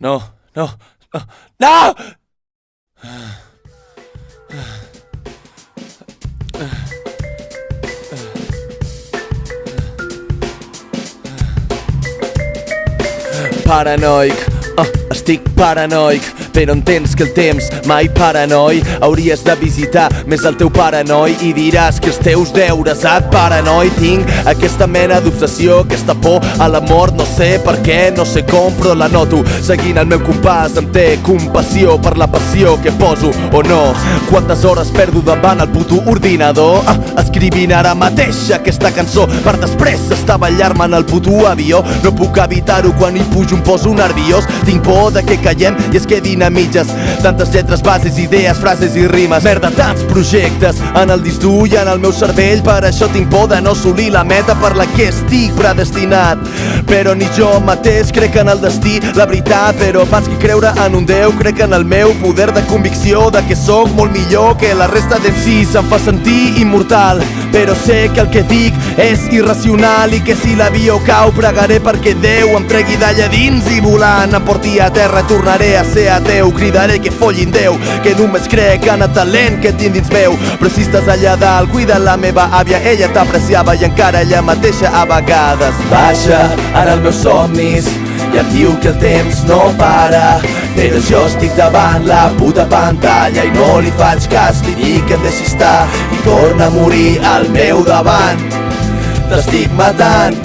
No, no, no, no! Paranoic, oh, estic paranoic però entens que el temps mai paranoi hauries de visitar més el teu paranoi i diràs que els teus deures et paranoi tinc aquesta mena d'obsessió aquesta por a la mort no sé per què, no sé com però la noto. Seguint el meu compàs em té compassió per la passió que poso o no. Quantes hores perdo davant el puto ordinador? Ah, escrivint ara mateix aquesta cançó. Per després estar ballar-me en el puto avió. No puc evitar-ho quan hi pujo em poso nerviós. Tinc por de que callem i es quedin a mitges Tantes lletres, bases, idees, frases i rimes. Merda, tants projectes en el disc dur i en el meu cervell. Per això tinc por de no assolir la meta per la que estic predestinat. Però ni jo mateix crec en el destí, la veritat. Però abans que creure en un Déu crec en el meu poder de convicció De que sóc molt millor que la resta si Se'm fa sentir immortal Però sé que el que dic és irracional I que si l'avió cau pregaré perquè Déu em tregui d'allà dins I volant em porti a terra tornaré a ser ateu. Teu Cridaré que follin Déu Que només crec en el talent que tinc dins meu. Però si estàs allà dalt Cuida la meva àvia Ella t'apreciava i encara ella mateixa a vegades. Baixa ara els meus somnis i em diu que el temps no para però jo estic davant la puta pantalla i no li faig cas li dic que em deixi estar i torna a morir al meu davant. T'estic matant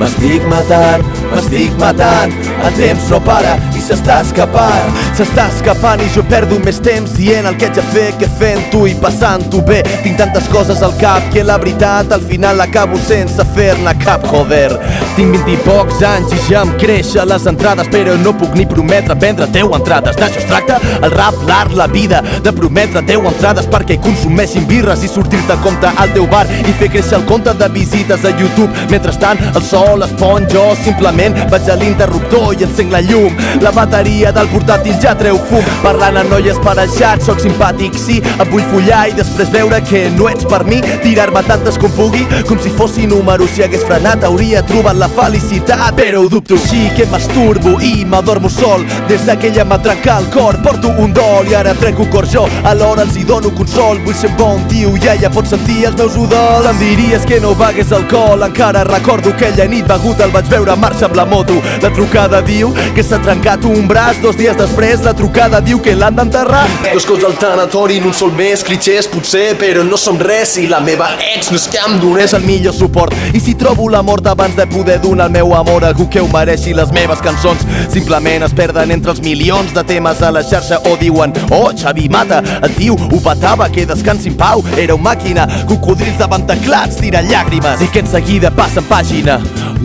m'estic matant, m'estic matant. El temps no para s'està escapant S'està escapant i jo perdo més temps dient el que haig de fer que fent-ho i passant-ho bé. Tinc tantes coses al cap que la veritat al final acabo sense fer-ne cap joder Tinc 20 i pocs anys i ja em creixen les entrades però no puc ni prometre vendre 10 entrades. D'això es tracta el rap, l'art, la vida de prometre 10 entrades perquè consumeixin birres i sortir-te a compte al teu bar i fer créixer el compte de visites a YouTube. Mentrestant el sol es pon jo simplement vaig a l'interruptor i encenc la llum. La bateria del portàtil ja treu fum. Parlant amb noies parejats, sóc simpàtic, sí Et vull follar i després veure que no ets per mi Tirar-me tantes com pugui, com si fossi número Si hagués frenat hauria trobat la felicitat Però ho dubto, sí que masturbo i m'adormo sol. Des d'aquella m'ha trencat el cor, porto un dol I ara trenco cor jo, alhora els hi dono consol. Vull ser bon tio i ella pot sentir els meus udols. Em diries que no begués alcohol. Encara recordo aquella nit begut el vaig veure marxa amb la moto. La trucada diu que s'ha trencat un braç. Dos dies després la trucada diu que l'han d'enterrar. Dos cops al tanatori en un sol mes. Clitxers potser, però no som res. I la meva ex no és que em donés el millor suport. I si trobo la mort abans de poder donar el meu amor Algú que ho mereixi les meves cançons. Simplement es perden entre els milions de temes a la xarxa O diuen, oh Xavi Mata, el tio ho patava Que descansi en pau, era un màquina Cocodrils davant teclats, tira llàgrimes. I que en seguida passa en pàgina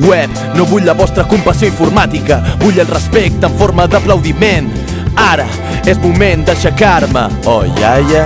web. No vull la vostra compassió informàtica Vull el respecte en forma d'aplaudiment. Ara és moment d'aixecar-me. Oh, iaia